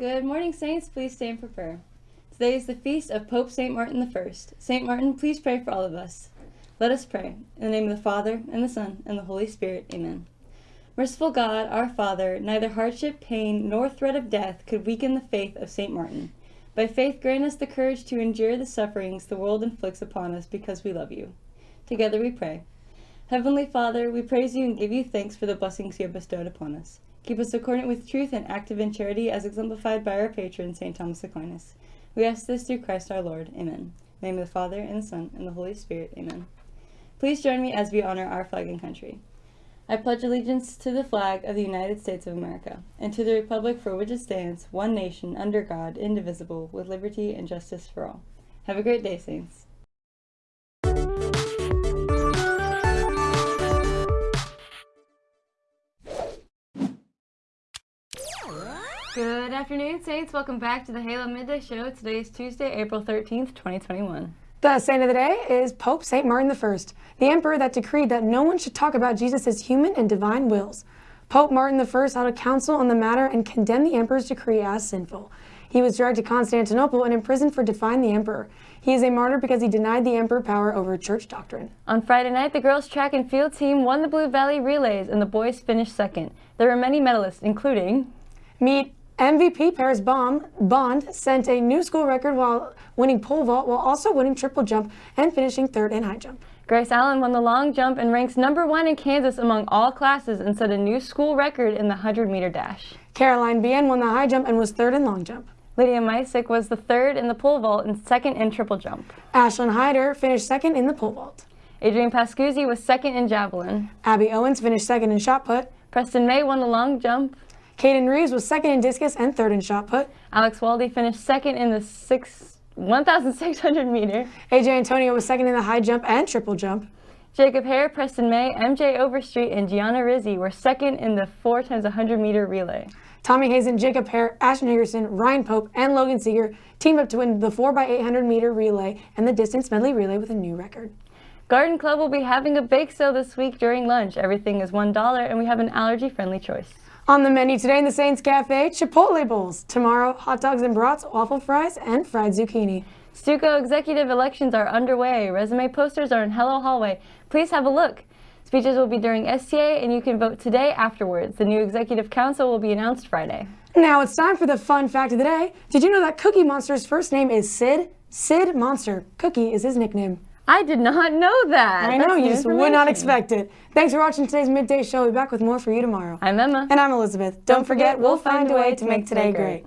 Good morning, Saints. Please stand for prayer. Today is the feast of Pope St. Martin I. St. Martin, please pray for all of us. Let us pray. In the name of the Father, and the Son, and the Holy Spirit. Amen. Merciful God, our Father, neither hardship, pain, nor threat of death could weaken the faith of St. Martin. By faith, grant us the courage to endure the sufferings the world inflicts upon us because we love you. Together we pray. Heavenly Father, we praise you and give you thanks for the blessings you have bestowed upon us. Keep us accordant with truth and active in charity as exemplified by our patron, St. Thomas Aquinas. We ask this through Christ our Lord. Amen. Name of the Father, and the Son, and the Holy Spirit. Amen. Please join me as we honor our flag and country. I pledge allegiance to the flag of the United States of America, and to the republic for which it stands, one nation, under God, indivisible, with liberty and justice for all. Have a great day, Saints. Good afternoon, Saints. Welcome back to the Halo Midday Show. Today is Tuesday, April 13th, 2021. The saint of the day is Pope St. Martin I, the emperor that decreed that no one should talk about Jesus' human and divine wills. Pope Martin I held a council on the matter and condemned the emperor's decree as sinful. He was dragged to Constantinople and imprisoned for defying the emperor. He is a martyr because he denied the emperor power over church doctrine. On Friday night, the girls' track and field team won the Blue Valley Relays and the boys finished second. There were many medalists, including... Meet MVP Paris Baum Bond sent a new school record while winning pole vault while also winning triple jump and finishing third in high jump. Grace Allen won the long jump and ranks number one in Kansas among all classes and set a new school record in the 100 meter dash. Caroline Bien won the high jump and was third in long jump. Lydia Meisick was the third in the pole vault and second in triple jump. Ashlyn Hyder finished second in the pole vault. Adrian Pascuzzi was second in javelin. Abby Owens finished second in shot put. Preston May won the long jump. Caden Reeves was second in discus and third in shot put. Alex Waldy finished second in the 1,600 meter. AJ Antonio was second in the high jump and triple jump. Jacob Hare, Preston May, MJ Overstreet, and Gianna Rizzi were second in the 4 times 100 meter relay. Tommy Hazen, Jacob Hare, Ashton Higgerson, Ryan Pope, and Logan Seeger teamed up to win the 4x800 meter relay and the distance medley relay with a new record. Garden Club will be having a bake sale this week during lunch. Everything is $1 and we have an allergy-friendly choice. On the menu today in the Saints Cafe, Chipotle bowls. Tomorrow, hot dogs and brats, waffle fries, and fried zucchini. Stuco executive elections are underway. Resume posters are in Hello Hallway. Please have a look. Speeches will be during STA and you can vote today afterwards. The new executive council will be announced Friday. Now it's time for the fun fact of the day. Did you know that Cookie Monster's first name is Sid? Sid Monster. Cookie is his nickname. I did not know that. I know, you just would not expect it. Thanks for watching today's Midday Show. We'll be back with more for you tomorrow. I'm Emma. And I'm Elizabeth. Don't, Don't forget, we'll find a way to make today great.